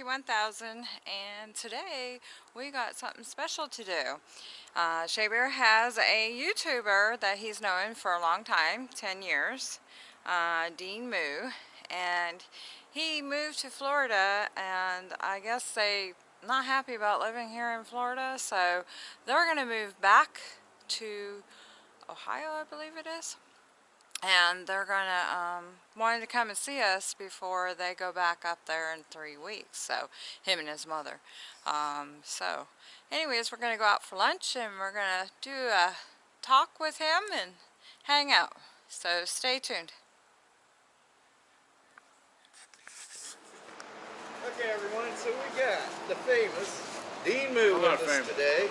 Monkey 1000 and today we got something special to do. Uh, Shea Bear has a YouTuber that he's known for a long time, 10 years, uh, Dean Moo, and he moved to Florida and I guess they not happy about living here in Florida so they're going to move back to Ohio I believe it is and they're gonna um, wanted to come and see us before they go back up there in three weeks so him and his mother. Um, so anyways we're gonna go out for lunch and we're gonna do a talk with him and hang out. So stay tuned. Okay everyone so we got the famous Dean Moo with us famous. today.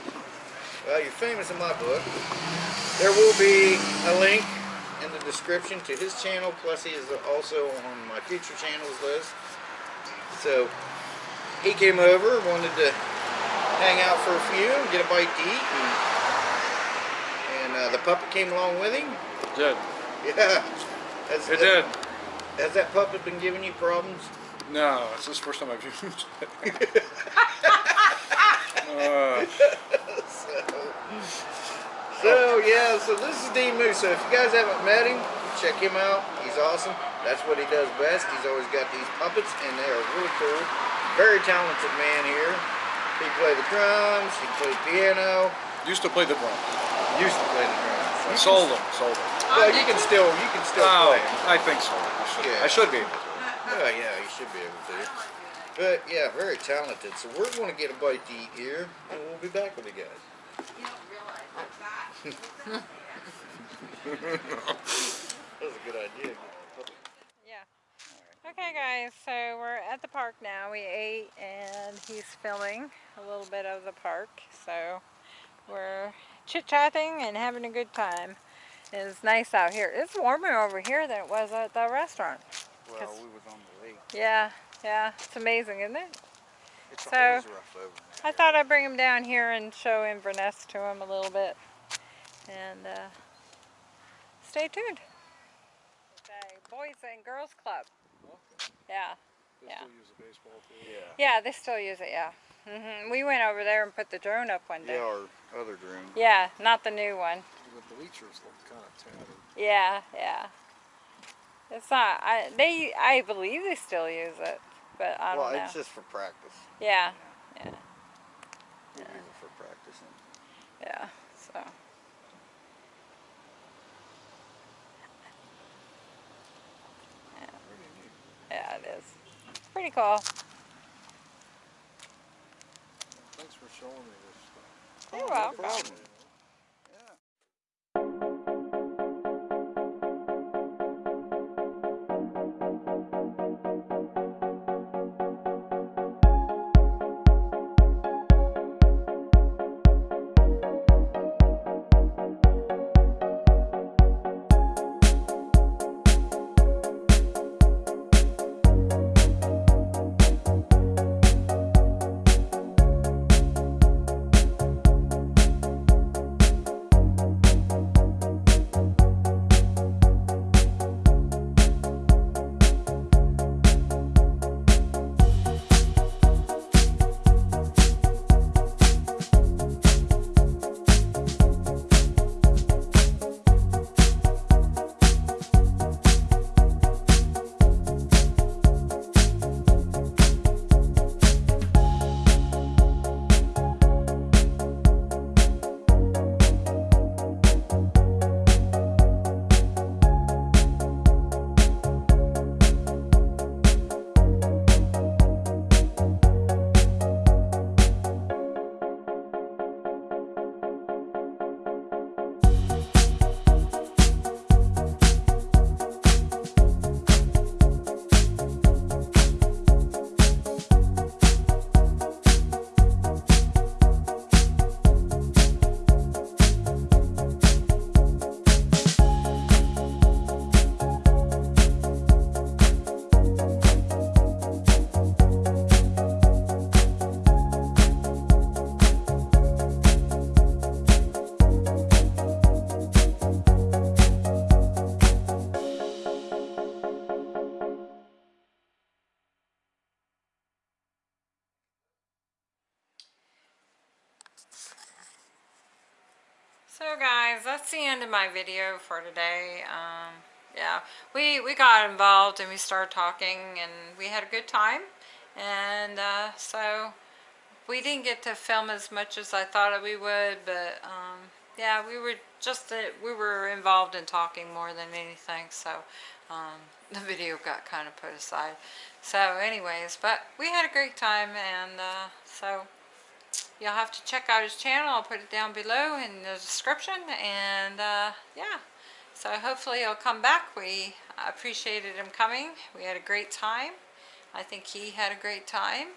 Well you're famous in my book. There will be a link in the description to his channel, plus he is also on my future channels list. So he came over, wanted to hang out for a few, get a bite to eat, and, and uh, the puppet came along with him. Did. Yeah. It did. Has that puppet been giving you problems? No, it's the first time I've used it. uh. So yeah, so this is Dean Moose. So if you guys haven't met him, check him out. He's awesome. That's what he does best. He's always got these puppets and they are really cool. Very talented man here. He play the drums, he plays piano. Used to play the drums. Used to play the drums. So sold them, sold them. Well, you can still, you can still oh, play. I think so. I should, yeah. I should be able to. Oh yeah, you should be able to. But yeah, very talented. So we're going to get a bite to eat here, and we'll be back with you guys. That was a good idea. Yeah. Okay guys, so we're at the park now. We ate and he's filming a little bit of the park. So we're chit-chatting and having a good time. It's nice out here. It's warmer over here than it was at the restaurant. Well, we was on the lake. Yeah, yeah. It's amazing, isn't it? It's so, rough over I thought I'd bring him down here and show Inverness to him a little bit. And uh, stay tuned. It's a Boys and Girls Club. Okay. Yeah. They yeah. still use the baseball field? Yeah. Yeah, they still use it, yeah. Mm -hmm. We went over there and put the drone up one day. Yeah, our other drone. Yeah, not the new one. The bleachers look kind of tattered. Yeah, yeah. It's not, I, they, I believe they still use it, but I don't well, know. Well, it's just for practice. Yeah, yeah. We yeah. for practicing. Yeah, so. Yeah, it is. It's pretty cool. Thanks for showing me this stuff. You're oh, welcome. So guys, that's the end of my video for today. Um, yeah, we, we got involved and we started talking and we had a good time. And uh, so we didn't get to film as much as I thought we would, but um, yeah, we were just, we were involved in talking more than anything. So um, the video got kind of put aside. So anyways, but we had a great time and uh, so you'll have to check out his channel. I'll put it down below in the description. And uh, yeah, so hopefully he'll come back. We appreciated him coming. We had a great time. I think he had a great time.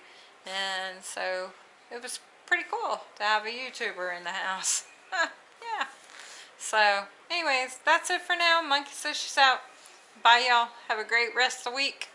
And so it was pretty cool to have a YouTuber in the house. yeah. So anyways, that's it for now. Monkey Sush's out. Bye y'all. Have a great rest of the week.